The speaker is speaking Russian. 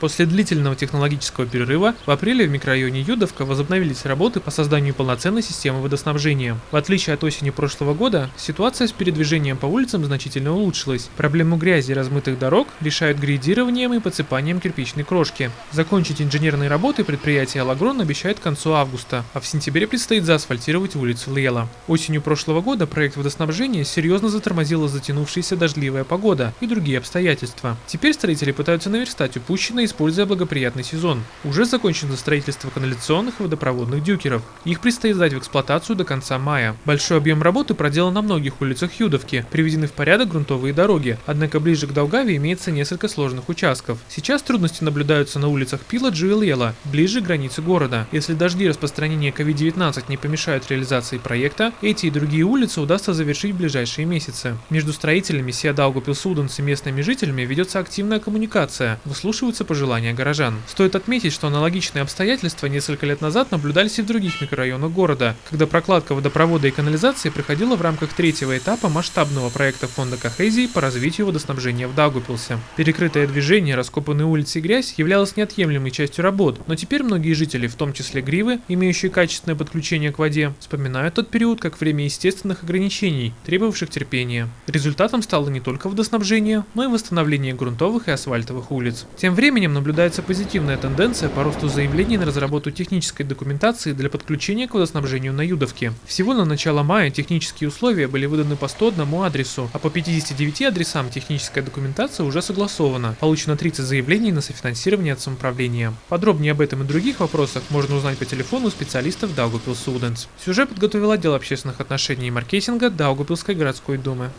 После длительного технологического перерыва в апреле в микрорайоне Юдовка возобновились работы по созданию полноценной системы водоснабжения. В отличие от осени прошлого года, ситуация с передвижением по улицам значительно улучшилась. Проблему грязи и размытых дорог решают грейдированием и подсыпанием кирпичной крошки. Закончить инженерные работы предприятие «Алагрон» обещает к концу августа, а в сентябре предстоит заасфальтировать улицу Лела. Осенью прошлого года проект водоснабжения серьезно затормозила затянувшаяся дождливая погода и другие обстоятельства. Теперь строители пытаются наверстать упущенное используя благоприятный сезон. Уже закончено строительство канализационных и водопроводных дюкеров. Их предстоит сдать в эксплуатацию до конца мая. Большой объем работы проделан на многих улицах Юдовки, приведены в порядок грунтовые дороги, однако ближе к Долгаве имеется несколько сложных участков. Сейчас трудности наблюдаются на улицах Пиладжи и Лела, ближе к границе города. Если дожди и распространение COVID-19 не помешают реализации проекта, эти и другие улицы удастся завершить в ближайшие месяцы. Между строителями Сия Даугапилсуденс и местными жителями ведется активная коммуникация, выслушиваются пожелания пожелания горожан. Стоит отметить, что аналогичные обстоятельства несколько лет назад наблюдались и в других микрорайонах города, когда прокладка водопровода и канализации проходила в рамках третьего этапа масштабного проекта фонда Кохезии по развитию водоснабжения в Даугупилсе. Перекрытое движение, раскопанные улицы и грязь являлось неотъемлемой частью работ, но теперь многие жители, в том числе Гривы, имеющие качественное подключение к воде, вспоминают тот период как время естественных ограничений, требовавших терпения. Результатом стало не только водоснабжение, но и восстановление грунтовых и асфальтовых улиц. Тем временем временем наблюдается позитивная тенденция по росту заявлений на разработку технической документации для подключения к водоснабжению на Юдовке. Всего на начало мая технические условия были выданы по 101 адресу, а по 59 адресам техническая документация уже согласована. Получено 30 заявлений на софинансирование от самоуправления. Подробнее об этом и других вопросах можно узнать по телефону специалистов Daugavpils Students. Сюжет подготовил отдел общественных отношений и маркетинга Даугупилской городской думы.